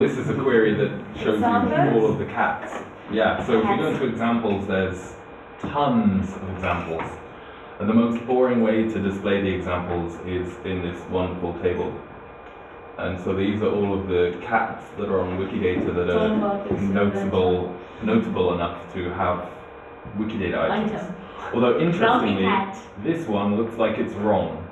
This is a query that shows you all of the cats. Yeah, so if we go into examples, there's tons of examples. And the most boring way to display the examples is in this wonderful table. And so these are all of the cats that are on Wikidata that are notable, notable enough to have Wikidata items. Although interestingly, this one looks like it's wrong.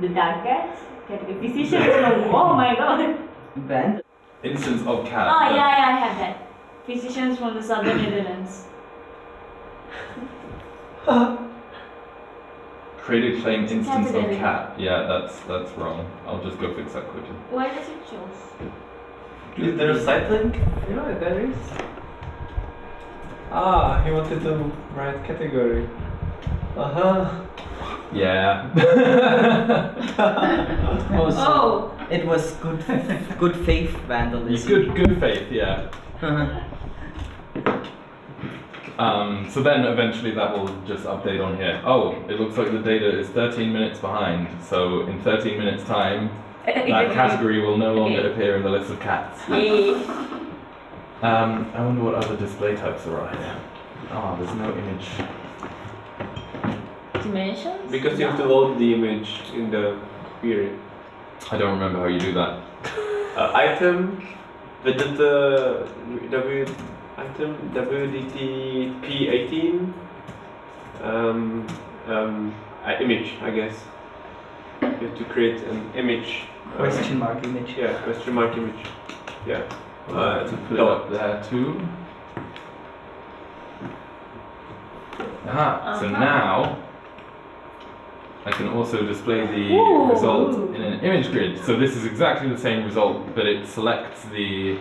The dark cat. Category. Physician is wrong. Oh my god. Band. Instance of cat. Oh yeah, yeah, I have that. Physicians from the southern Netherlands. Created claim instance of cat. Yeah, that's that's wrong. I'll just go fix that quickly. Why does it show? Is there a site link? Yeah, there is. Ah, he wanted to write category. Uh huh. Yeah. Oh, so Oh, it was good, good faith It's vandalism. good good faith, yeah. Um, so then eventually that will just update on here. Oh, it looks like the data is 13 minutes behind. So in 13 minutes time, that category will no longer Okay. appear in the list of cats. Um, I wonder what other display types there are here. Oh, there's no image. Dimensions? Because you have to load the image in the query. I don't remember how you do that. Uh, item, widget, uh, w, item, WDT P18, um, um, uh, image, I guess. You have to create an image. uh, Question mark image. Yeah, question mark image. Yeah. Uh, to put it up there too. Aha, so Uh-huh. now I can also display the Ooh. result in an image grid. So this is exactly the same result, but it selects the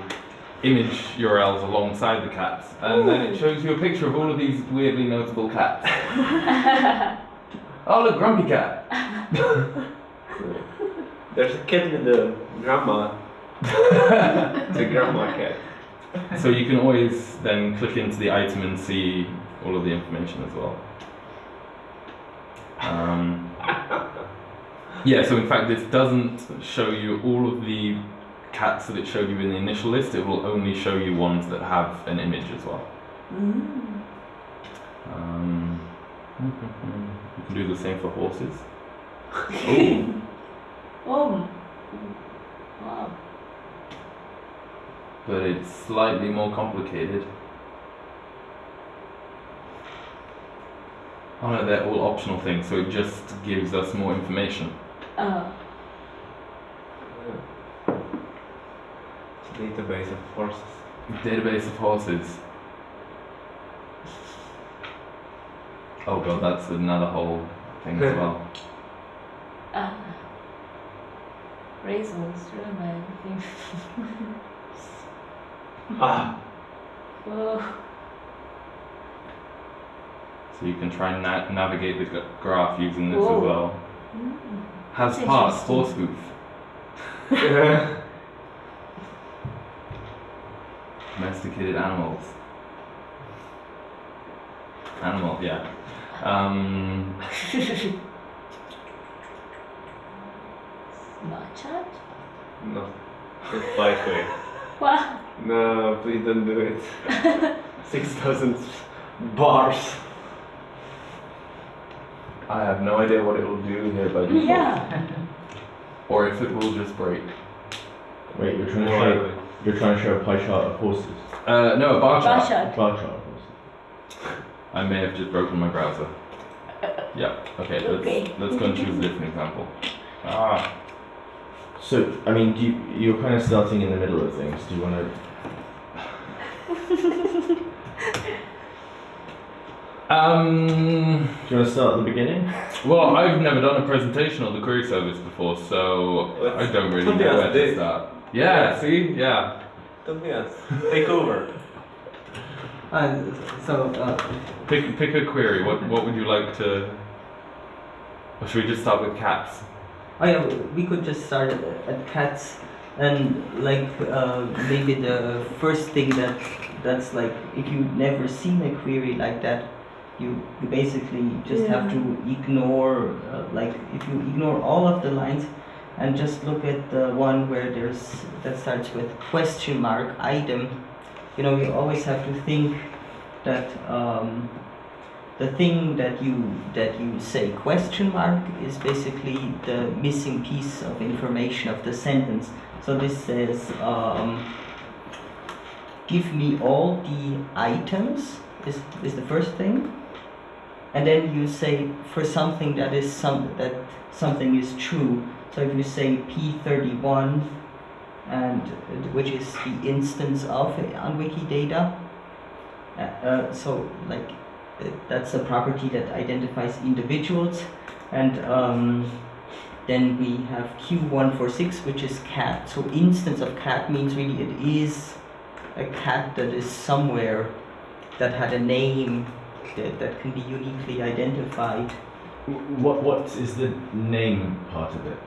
image URLs alongside the cats. And then it shows you a picture of all of these weirdly notable cats. oh look, Grumpy Cat! There's a cat with the grandma. the grandma cat. So you can always then click into the item and see all of the information as well. Um, yeah, so in fact, this doesn't show you all of the cats that it showed you in the initial list. It will only show you ones that have an image as well. Mm. Um, you can do the same for horses. Ooh, Oh. Wow. but it's slightly more complicated. Oh no, they're all optional things, so it just gives us more information. Uh, Database of horses. Database of horses. Oh god, that's another whole thing as well. uh. Raisins, really man. Ah, Whoa. So you can try and na- navigate the graph using this Whoa. as well. Mm. Has That's parts, horse hoof. Domesticated animals. Animal, yeah. Um, Smart chat? no. It's lightweight. What? No, please don't do it. 6,000 bars. I have no idea what it will do here by default. Yeah. Or if it will just break. Wait, you're trying to show you're trying to show a pie chart of horses. Uh, no, a bar chart. A Bashad. bar chart of horses. I may have just broken my browser. Yeah, okay, let's, Okay. let's go and choose a different example. Ah, So, I mean, do you, you're kind of starting in the middle of things. Do you want to? Um, Do you want to start at the beginning? well, I've never done a presentation on the query service before, so I don't really know where to start. Yeah, see? Yeah. Tobias, take over. Uh, so, uh, Pick, pick a query. What, what would you like to. Or should we just start with cats? oh yeah, we could just start at, at cats and like uh, maybe the first thing that that's like if you've never seen a query like that, you you basically just have to ignore uh, like if you ignore all of the lines and just look at the one where there's that starts with question mark item. You know, you always have to think that um, the thing that you that you say question mark is basically the missing piece of information of the sentence. So this says, um, give me all the items is, is the first thing. And then you say for something that is some that something is true. So if you say P31 and which is the instance of on Wikidata, uh, uh, so like uh, that's a property that identifies individuals and um, then we have Q146 which is cat. So instance of cat means really it is a cat that is somewhere that had a name that, that can be uniquely identified. What what is the name part of it?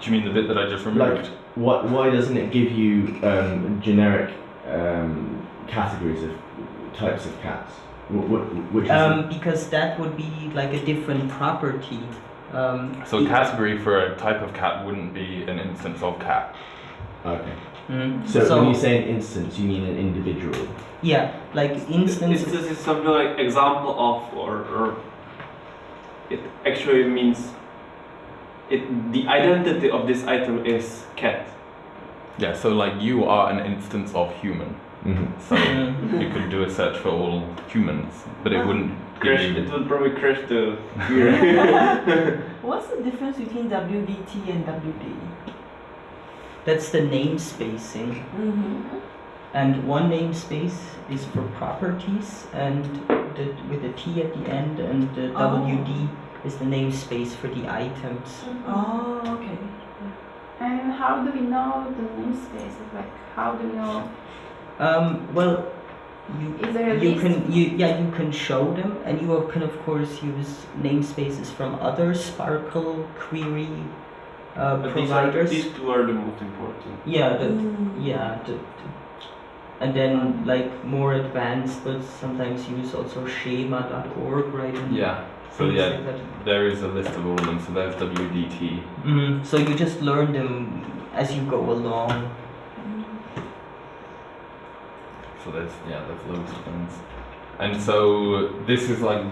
Do you mean the bit that I just removed? What why doesn't it give you um, generic um, categories of types of cats? Wh- wh- which is Um, because that would be like a different property. Um, so a category for a type of cat wouldn't be an instance of cat. okay. mm, So, when you say an instance, you mean an individual. Yeah, like instance. Instance is something like example of or, or it actually means it the identity of this item is cat. Yeah, so like you are an instance of human. Mm-hmm. So Mm. you could do a search for all humans, but it wouldn't Crash it would probably crash the query. What's the difference between WDT and WD? That's the namespacing. Mm-hmm. And one namespace is for properties, and the, with a T at the end, and the Oh. WD is the namespace for the items. Oh, okay. And how do we know the namespaces? Like, how do we know? Um, well, you Is there a you list? can you yeah you can show them, and you can of course use namespaces from other SPARQL query uh, But these, are, these two are the most important. Yeah, the, Mm. yeah, the, the- and then like more advanced, but sometimes use also schema.org, right? and Yeah. So yeah, like there is a list of all of them. So there's WDT. Mm, so you just learn them as you go along. So there's yeah, there's loads of things. And so this is like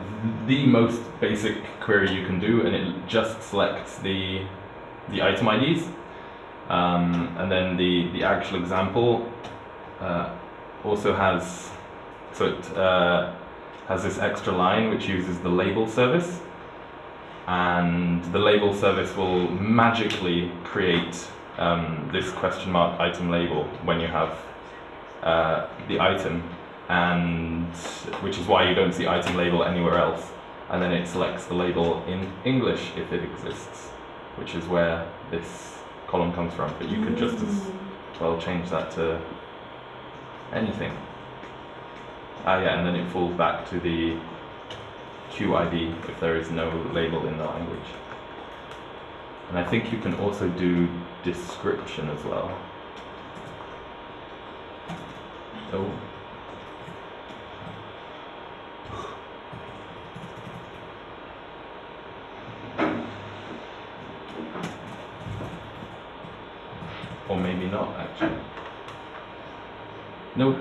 the most basic query you can do, and it just selects the the item IDs. Um, and then the the actual example uh, also has so it uh, has this extra line which uses the label service, and the label service will magically create um, this question mark item label when you have uh, the item, and which is why you don't see item label anywhere else. And then it selects the label in English if it exists, which is where this column comes from. But you could just as well change that to anything. Ah, yeah, and then it falls back to the QID if there is no label in the language. And I think you can also do description as well. Oh. Or maybe not, actually. Nope.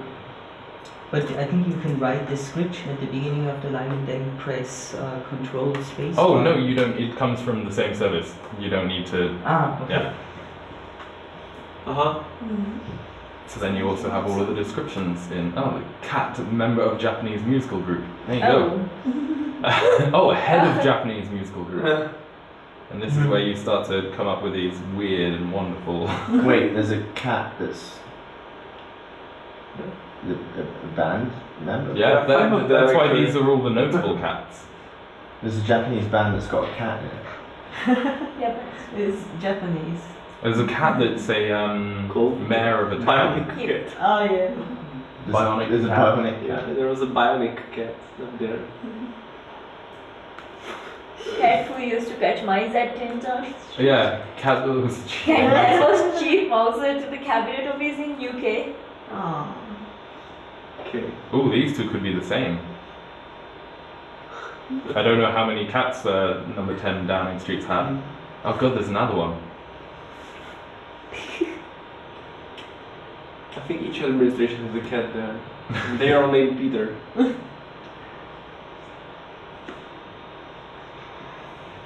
But I think you can write the script at the beginning of the line and then press uh, Control Space. Oh, bar. no, you don't. It comes from the same service. You don't need to. Ah, okay. Yeah. Uh huh. So then you also have all of the descriptions in. Oh, the cat, member of Japanese musical group. There you Oh. go. oh, head of Japanese musical group. And this is where you start to come up with these weird and wonderful. Wait, there's a cat that's the, a, a band member. Yeah, Yeah, some that, of that's why these are all the notable cats. There's a Japanese band that's got a cat in it. Yeah, It's Japanese. There's a cat that's a um, Cool. mayor of a town. Bionic cat. Oh, yeah. There's, Bionic there's a cat. bionic Yeah, there was a bionic cat up there. cat who used to catch mice at Tinta. Yeah, cat that was And that was chief mouser to the cabinet office in UK. Oh. Okay. Oh, these two could be the same. I don't know how many cats uh, number 10 Downing Street's had. Oh god, there's another one. I think each administration has a cat there. And they are all named Peter.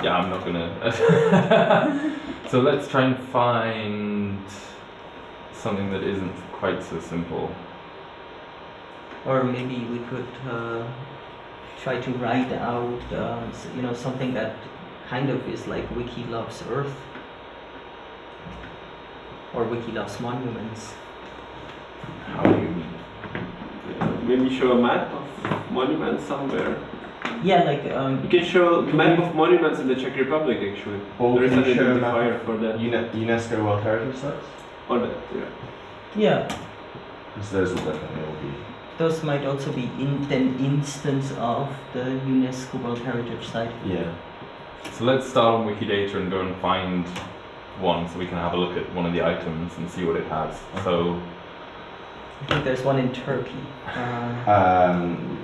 Yeah, I'm not gonna. so let's try and find something that isn't quite so simple. Or maybe we could uh, try to write out, uh, you know, something that kind of is like Wiki loves Earth, or Wiki loves monuments. How do you. Maybe show a map of monuments somewhere. Yeah, like um, You can show a map of monuments in the Czech Republic actually. Or there is an a map identifier of for that. Uni- UNESCO World Heritage Sites? Or that, yeah. yeah, Because those will definitely all be. Those might also be in an instance of the UNESCO World Heritage Site. Yeah. So let's start on Wikidata and go and find one so we can have a look at one of the items and see what it has. So, I think there's one in Turkey. Uh, Um,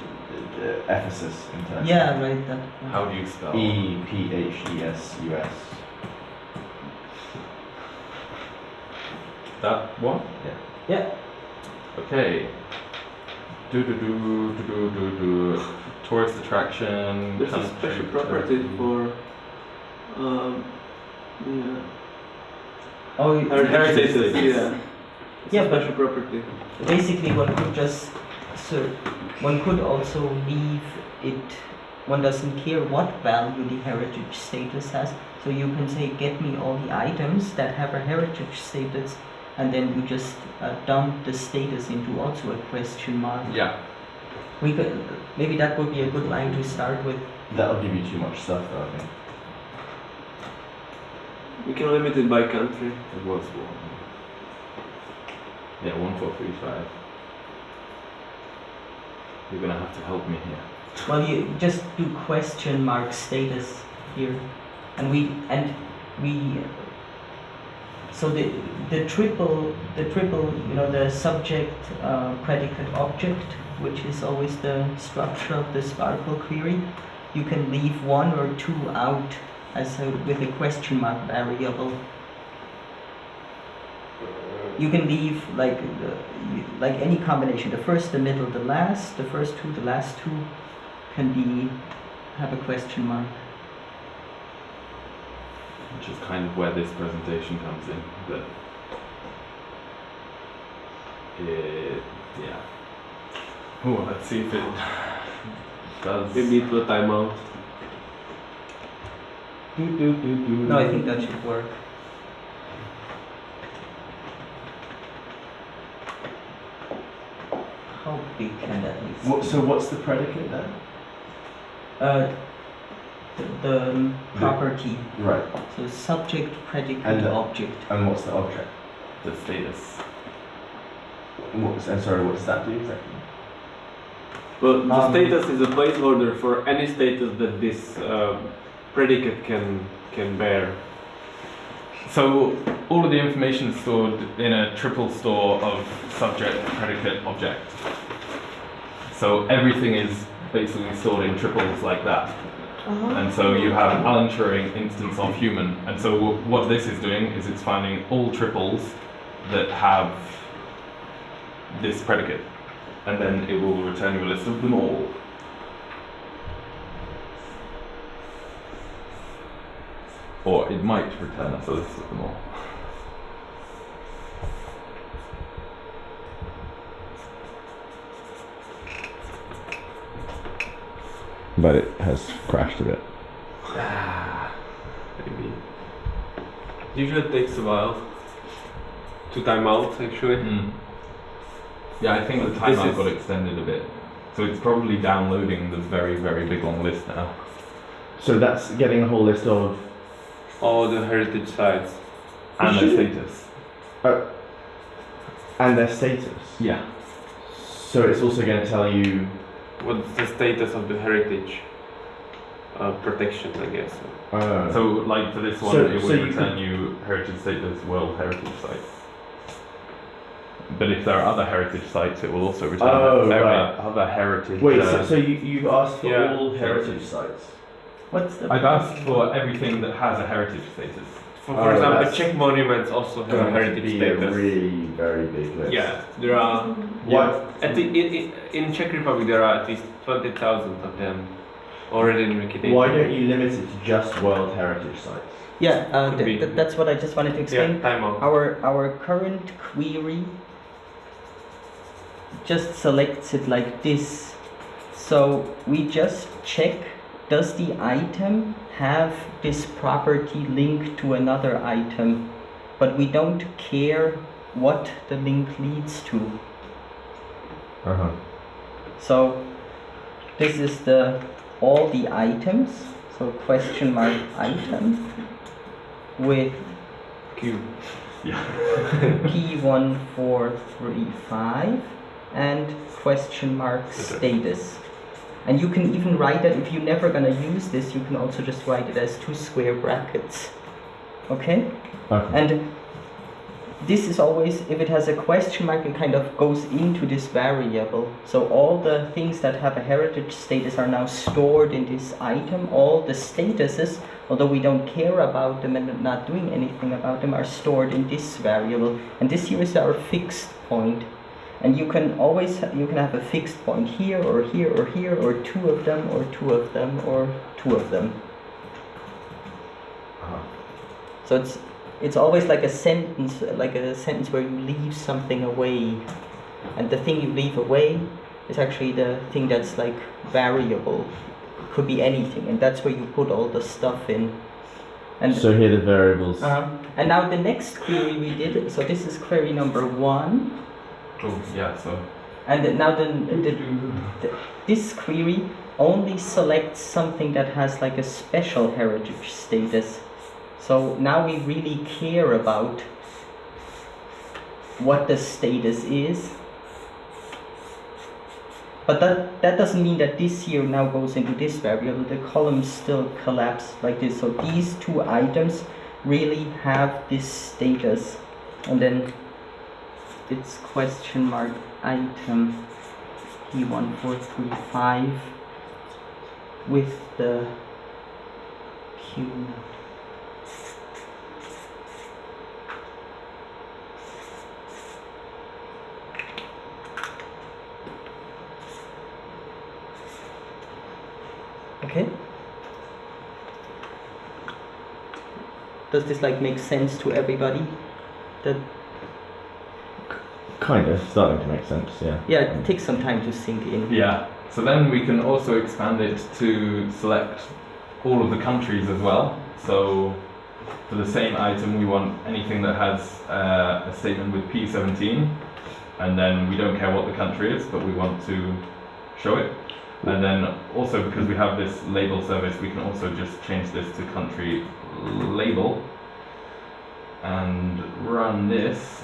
Ephesus in Turkey. yeah, right. That. how do you spell? E P H E S U S. That one? Yeah. Yeah. Okay. Do do do do do do do. Tourist attraction. There's a special property for um, yeah. Oh, Heritage, status. yeah. It's Yeah, special property. basically one could just so one could also leave it one doesn't care what value the heritage status has so you can say get me all the items that have a heritage status and then you just uh, dump the status into also a question mark Yeah. we could maybe that would be a good line to start with That'll give you too much stuff, though, I think. We can limit it by country. It was one. Yeah, one four three five. You're gonna have to help me here. well you just do question mark status here and we and we so the the triple the triple you know the subject uh, predicate object which is always the structure of the SPARQL query you can leave one or two out as a, with a question mark variable. You can leave like the, like any combination the first the middle the last the first two the last two can be have a question mark Which is kind of where this presentation comes in. But it, yeah. Oh, let's see if it does. Maybe it will time out. Do, do, do, do. no i think that should work how big can that be What, so what's the predicate then? uh, the, the property Right. so subject predicate And the- object And what's the object? the status. What's, I'm sorry, what does that do exactly? Well, the Um, status is a placeholder for any status that this um, predicate can can bear. So all of the information is stored in a triple store of subject, predicate, object. So everything is basically stored in triples like that. Uh-huh. And so you have an Alan Turing instance of human. And so what this is doing is it's finding all triples that have this predicate. And then it will return you a list of them all. Or it might return us a list of them all. But it has crashed a bit. Maybe. Usually it takes a while to time out actually. Mm. Yeah, I think the This timeout got extended a bit. So it's probably downloading the very, very big long list now. So that's getting a whole list of. All the heritage sites. And their Should- status. and their status. Yeah. So it's also going to tell you. What's the status of the heritage uh, protection, I guess. Uh, So, like for this one, So- it so would you return you heritage status, World Heritage Site. but if there are other heritage sites, it will also return Oh, right. are other heritage. Wait, uh, so, so you, you've asked for Yeah. all heritage sites? What's the? I've asked for everything that has a heritage status. For, Oh, example, that's- Czech monuments also have a Going to heritage be status. a really very big list. Yeah, there are. What? At the, in, in, in Czech Republic, there are at least 20,000 of them already in Wikipedia. Why don't you limit it to just World Heritage Sites? Yeah, uh, th- th- that's what I just wanted to explain. Yeah, time out. Our our current query just selects it like this. So we just check does the item have this property linked to another item, but we don't care what the link leads to. Uh huh. So this is the all the items. So question mark item with Q. P1435 and question mark status. And you can even write that if you're never gonna use this, you can also just write it as two square brackets. Okay? Okay. And this is always, if it has a question mark, it kind of goes into this variable. So all the things that have a heritage status are now stored in this item. All the statuses, although we don't care about them and not doing anything about them, are stored in this variable. And this here is our fixed point. And you can always, you can have a fixed point here or here or here or two of them or two of them or two of them. Uh-huh. So it's it's always like a sentence, like a sentence where you leave something away, and the thing you leave away is actually the thing that's like variable. Could be anything, and that's where you put all the stuff in. And So here are the variables. uh, and now the next query we did. So this is query number one, Oh, yeah, so. and now the, the, the this query only selects something that has like a special heritage status. So now we really care about what the status is. But that, that doesn't mean that this here now goes into this variable. The columns still collapse like this. So these two items really have this status. And then it's question mark item P1435 with the Q note. Okay. Does this like make sense to everybody? That Kind of starting to make sense. Yeah. yeah, it takes some time to sink in. Yeah, so then we can also expand it to select all of the countries as well. So for the same item, we want anything that has uh, a statement with P17, and then we don't care what the country is, but we want to show it. And then also because we have this label service, we can also just change this to country label and run this.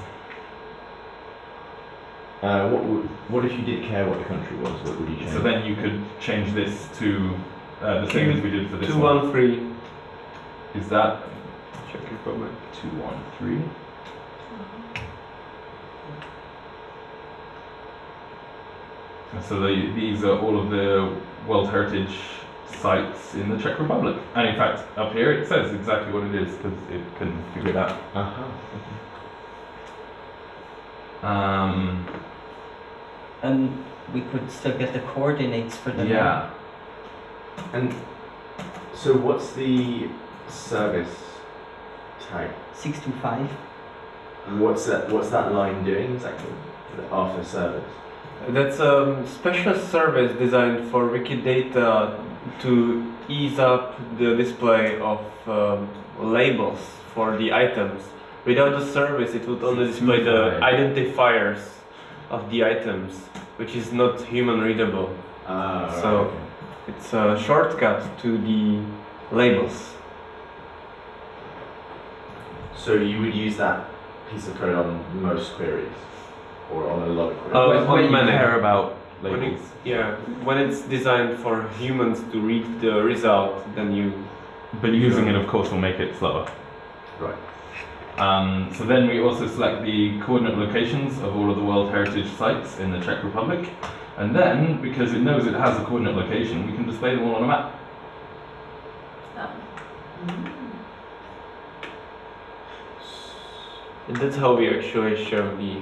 Uh, what would, what if you did care what the country was? What would you change? So then you could change this to uh, the same as we did for this one. 213 Is that Check your Republic. two one three? And So the, these are all of the World Heritage sites in the Czech Republic. And in fact, up here it says exactly what it is because it can figure it out. Uh-huh. Um, And we could still get the coordinates for the yeah. And so what's the service tag? 625. What's that? What's that line doing exactly? After service. That's a special service designed for Wikidata to ease up the display of um, labels for the items. Without the service, it would only display the identifiers of the items, which is not human readable. Ah. So- okay. It's a shortcut to the labels. So you would use that piece of code on most queries, or on a lot of queries. Uh, when, on you many. care about When labels. it's, yeah, when it's designed for humans to read the result, then you But using it, of course, will make it slower. Right. Um, so then we also select the coordinate locations of all of the World Heritage sites in the Czech Republic. And then, because it knows it has a coordinate location, we can display them all on a map. And that's how we actually show the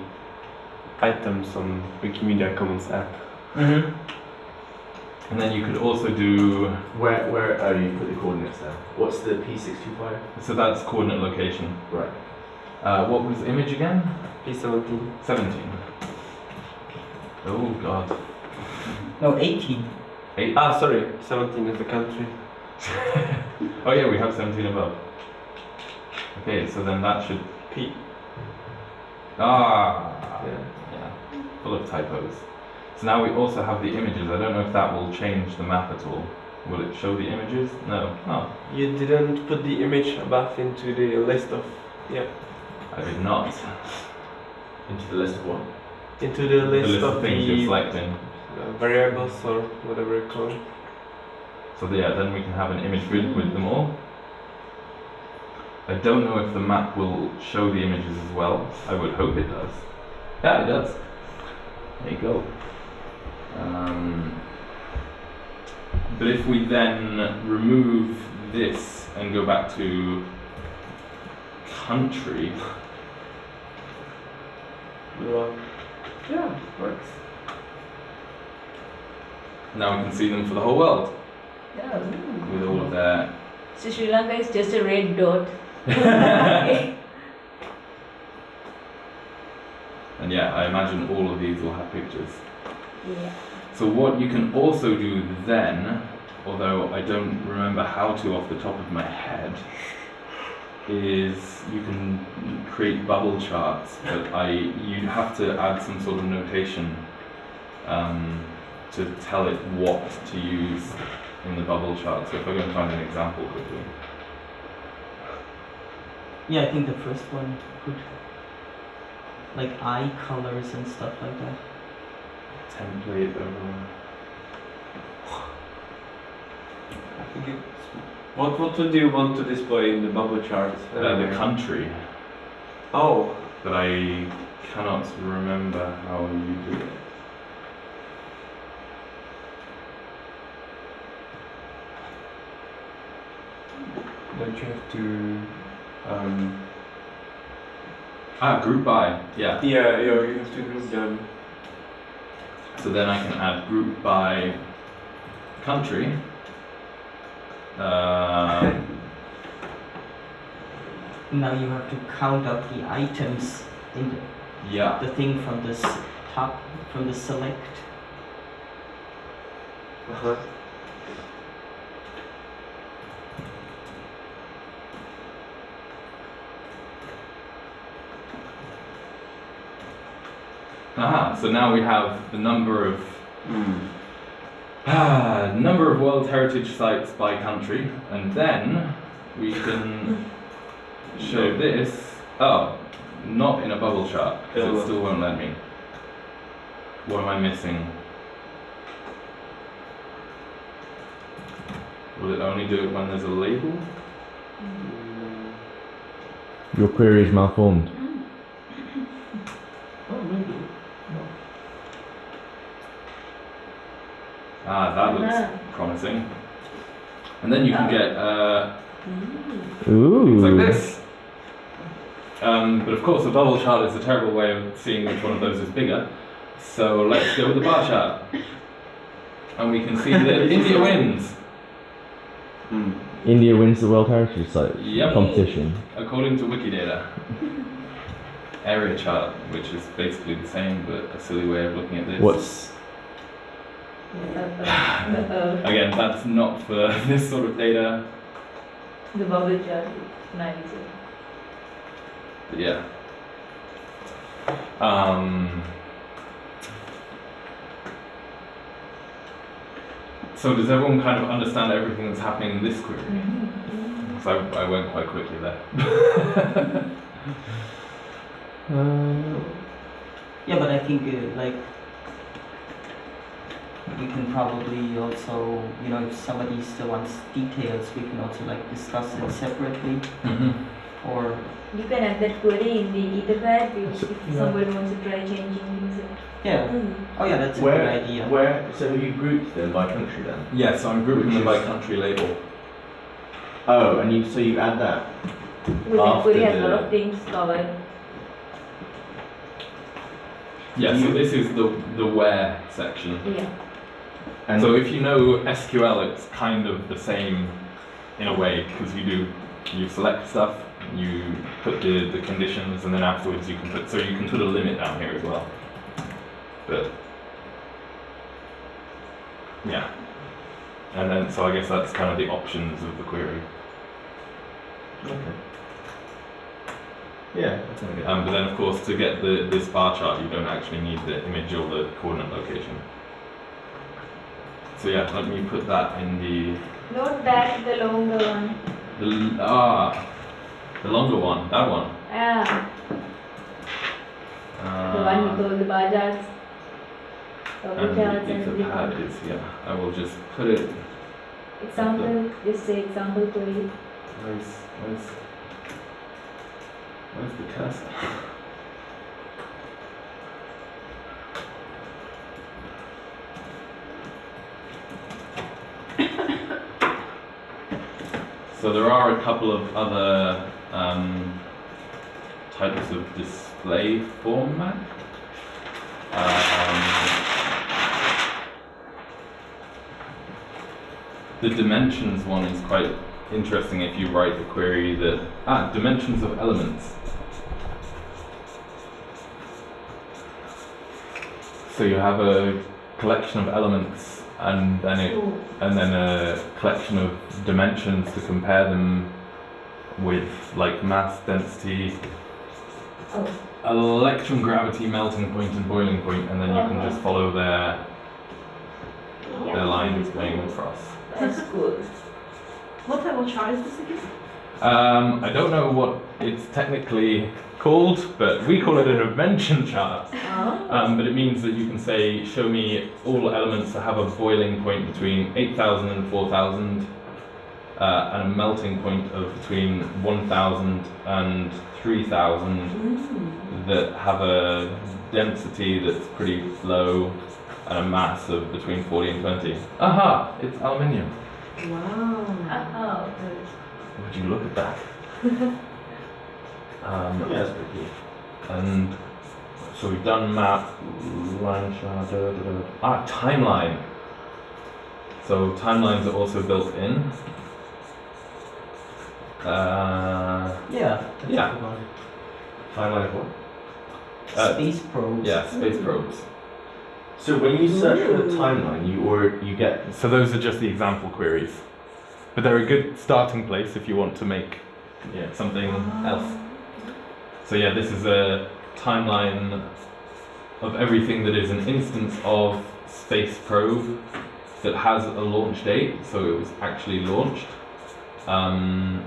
items on Wikimedia Commons app. Mm-hmm. And then you could also do, Where where oh you put the coordinates there. What's the P six two five? so that's coordinate location. Right. Uh, what was the image again? P17. 17. Oh god. No, 18. Eight. Ah, sorry, 17 is the country. Oh yeah, we have 17 above. Okay, so then that should. P. Ah! Yeah. Yeah, full of typos. So now we also have the images. I don't know if that will change the map at all. Will it show the images? No. Oh, You didn't put the image above into the list of. Yeah. I did not. Into the list of what? Into the The list, list of of things the you're selecting. uh, variables or whatever you call it. So yeah, then we can have an image grid with them all. I don't know if the map will show the images as well. I would hope it does. Yeah, it does. There you go. Um, but if we then remove this and go back to country, Well, yeah, works. Now we can see them for the whole world Yeah. with all of their So Sri Lanka is just a red dot. And yeah, I imagine all of these will have pictures. So what you can also do then, although I don't remember how to off the top of my head, is you can create bubble charts, but I you have to add some sort of notation um, to tell it what to use in the bubble chart. So if I go and find an example quickly. Yeah, I think the first one could. Like eye colors and stuff like that. Template over. I think it's. What, what would you want to display in the bubble chart? Uh, the country, Oh, but I cannot remember how you do it. don't you have to. Um, Ah, group by, yeah. yeah, yeah, you have to group them. So then I can add group by country. Um, Now you have to count up the items in the, yeah, the thing from the s- top, from the select. Uh-huh. Aha. So now we have the number of Mm. ah, number of World Heritage sites by country, and then we can show this. Oh, not in a bubble chart because Oh. it still won't let me. What am I missing? Will it only do it when there's a label? Your query is malformed. Oh, maybe. Ah, that looks Ah. promising. And then you can get uh, Ooh. things like this. Um, but of course, a bubble chart is a terrible way of seeing which one of those is bigger. So let's go with the bar chart. And we can see that India wins, Mm. India wins the World Heritage Site Yep. competition. according to Wikidata. Area chart, which is basically the same, but a silly way of looking at this. What's Uh-oh. Again, that's not for this sort of data. The bubble chart is nice. But yeah. Um, so does everyone kind of understand everything that's happening in this query? So I, I went quite quickly there. uh, Yeah, but I think uh, like we can probably also, you know, if somebody still wants details, we can also like discuss it separately. Mm-hmm. Or You can add that query in the Etherpad if, if yeah. somebody wants to try changing things. Yeah. Mm. Oh yeah, that's a Where, good idea. where, so have you grouped them by country then? Yeah, so I'm grouping them by country label. Oh, and you, so you add that? Because that query After has a lot of things covered. Yeah, so this is the, the where section. Yeah. And So if you know SQL, it's kind of the same in a way because you do you select stuff, you put the, the conditions, and then afterwards you can put so you can put a limit down here as well. But yeah, and then so I guess that's kind of the options of the query. Okay. Yeah, that's not good. Um, but then of course to get the this bar chart, you don't actually need the image or the coordinate location. So yeah, let me put that in the Note that the longer one. The ah, the longer one, that one. Yeah. The one Uh, with all the. Bubble and the and Etherpad is yeah. I will just put it. Example, just say example query. Where's where's where's the cursor? So there are a couple of other um, types of display format. Um, the dimensions one is quite interesting if you write the query that ah dimensions of elements. So you have a collection of elements and then it and then a collection of dimensions to compare them with like mass density Oh. electronegativity melting point and boiling point and then you can just uh-huh. follow their their lines going across That's good. What of chart is this again? Um, I don't know what it's technically called but we call it an invention chart Oh. um, but it means that you can say show me all elements that have a boiling point between 8000 and 4000 uh, and a melting point of between 1000 and 3000 Mm. that have a density that's pretty low and a mass of between 40 and 20. Aha! It's aluminium. Wow. Oh, Would you look at that? um, yeah, that's pretty cool. And so we've done map, line chart, da, da, da. ah, timeline. So timelines are also built in. Uh, Yeah. Yeah. a good one. Timeline of what? Uh, Space probes. yeah, space probes. So when you search for the timeline, you or you get So those are just the example queries. But they're a good starting place if you want to make yeah. something else. So yeah, this is a timeline of everything that is an instance of space probe that has a launch date, so it was actually launched. Um,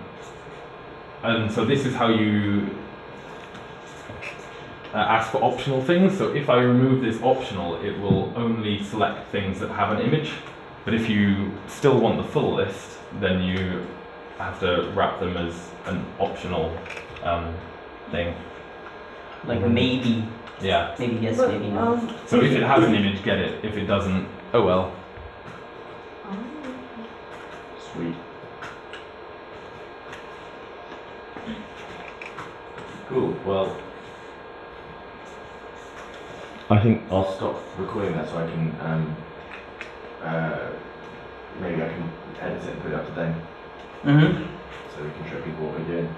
and so this is how you uh, ask for optional things. So if I remove this optional, it will only select things that have an image. But if you still want the full list, then you have to wrap them as an optional um, thing. Like maybe, Yeah. maybe yes, But, maybe no. um, So if it has an image, get it. If it doesn't, oh well. Sweet. Cool. Well, I think I'll stop recording that so I can um, uh, maybe I can edit it and put it up to date Mm-hmm. so we can show people what we're doing.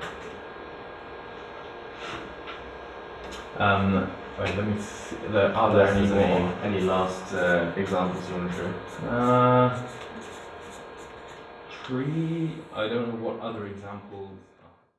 Um, wait, let me see. There, are there any Unless more? any, any last uh, examples you want to show? Uh, tree. I don't know what other examples.